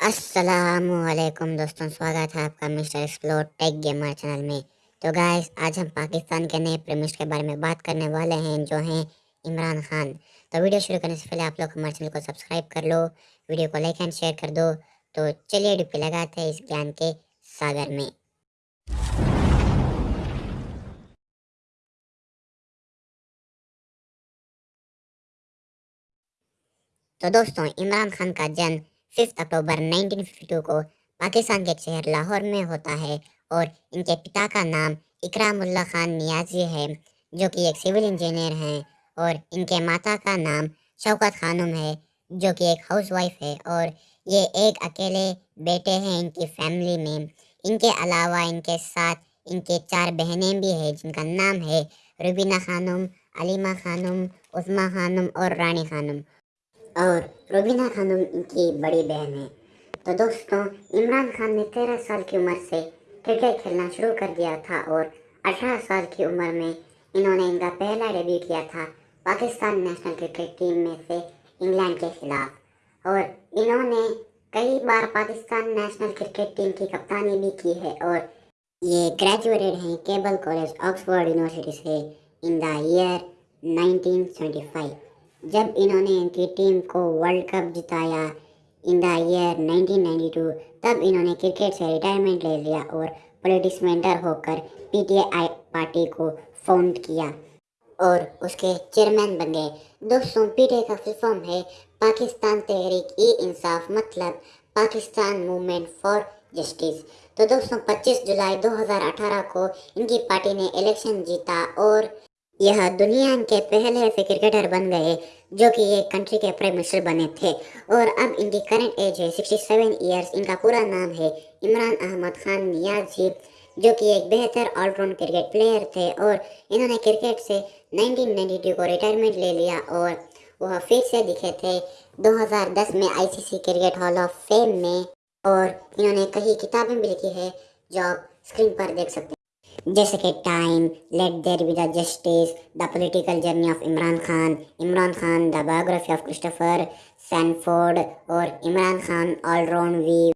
السلام علیکم دوستوں، سواگت ہے آپ کا mister explore tech gamer channel میں۔ تو گائز آج ہم پاکستان کے نئے پریمسٹ کے بارے میں بات کرنے والے ہیں، جو ہیں عمران خان۔ تو ویڈیو شروع کرنے سے پہلے آپ لوگ ہمارے چینل کو سبسکرائب کر لو ویڈیو کو لائک اینڈ شیئر کر دو۔ تو چلیے ڈپی لگاتے ہیں اس گیان کے ساگر میں۔ تو دوستوں، عمران خان کا جنم fifth October nineteen fifty two کو پاکستان کے شہر لاہور میں ہوتا ہے اور ان کے پتا کا نام اکرام اللہ خان نیازی ہے، جو کہ ایک سول انجینئر ہیں اور ان کے ماتا کا نام شوکت خانم ہے، جو کہ ایک ہاؤس وائف ہے اور یہ ایک اکیلے بیٹے ہیں ان کی فیملی میں۔ ان کے علاوہ ان کے ساتھ ان کے چار بہنیں بھی ہیں، جن کا نام ہے ربینہ خانم، علیمہ خانم، عثمہ خانم اور رانی خانم۔ اور روبینہ خانم ان کی بڑی بہن ہے۔ تو دوستوں عمران خان نے تیرہ سال کی عمر سے کرکٹ کھیلنا شروع کر دیا تھا اور اٹھارہ سال کی عمر میں انہوں نے ان کا پہلا ڈیبیو کیا تھا پاکستان نیشنل کرکٹ ٹیم میں سے انگلینڈ کے خلاف۔ اور انہوں نے کئی بار پاکستان نیشنل کرکٹ ٹیم کی کپتانی بھی کی ہے اور یہ گریجویٹڈ ہیں کیبل کالج، آکسفورڈ یونیورسٹی سے in the year nineteen seventy five جب انہوں نے ان کی ٹیم کو world cup جتایا in the year nineteen ninety two تب انہوں نے کرکٹ سے ریٹائرمنٹ لے لیا اور پولیٹکس مینٹر ہو کر پی ٹی آئی پارٹی کو فاؤنڈ کیا۔ اور اس کے چیئرمین بن گئے دوستوں پی ٹی آئی کا فل فارم ہے۔ پاکستان تحریک ای انصاف مطلب پاکستان موومنٹ فار جسٹس تو دوستوں پچیس جولائی دو ہزار اٹھارہ کو ان کی پارٹی نے الیکشن جیتا اور یہ دنیا کے پہلے ایسے کرکٹر بن گئے جو کہ ایک کنٹری کے پرائم منسٹر بنے تھے۔ اور اب ان کی کرنٹ ایج ہے سکسٹی سیون ایئرس ان کا پورا نام ہے عمران احمد خان نیازی، جو کہ ایک بہتر آل راؤنڈ کرکٹ پلیئر تھے۔ اور انہوں نے کرکٹ سے نائنٹین نائنٹی ٹو کو ریٹائرمنٹ لے لیا اور وہ پھر سے دکھے تھے۔ دو ہزار دس میں I C C cricket hall of fame میں اور انہوں نے کئی کتابیں بھی لکھی ہے جو آپ اسکرین پر دیکھ سکتے ہیں۔ جیسے کہ time, let there be the justice, the political journey of Imran Khan Imran Khan the biography of Christopher Sandford اور Imran Khan all round view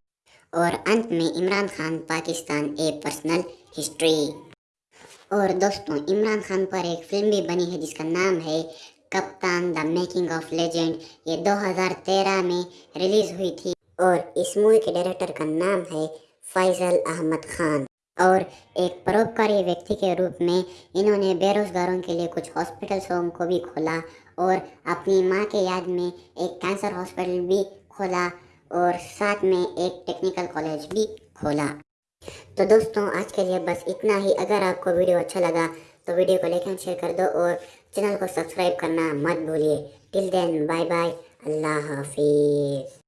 اور انت میں Imran Khan Pakistan a personal history اور دوستوں عمران خان پر ایک فلم بھی بنی ہے جس کا نام ہے کپتان دا میکنگ آف لیجنڈ. یہ دو ہزار تیرہ میں ریلیز ہوئی تھی اور اس مووی کے ڈائریکٹر کا نام ہے فیضل احمد خان. اور ایک پروپکاری ویکتی کے روپ میں انہوں نے بے روزگاروں کے لیے کچھ ہاسپٹلس کو بھی کھولا اور اپنی ماں کے یاد میں ایک کینسر ہاسپٹل بھی کھولا اور ساتھ میں ایک ٹیکنیکل کالج بھی کھولا۔ تو دوستوں، آج کے لیے بس اتنا ہی۔ اگر آپ کو ویڈیو اچھا لگا تو ویڈیو کو لائک اینڈ شیئر کر دو اور چینل کو سبسکرائب کرنا مت بھولیے۔ ٹل دین بائے بائے اللہ حافظ۔